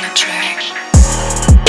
attraction.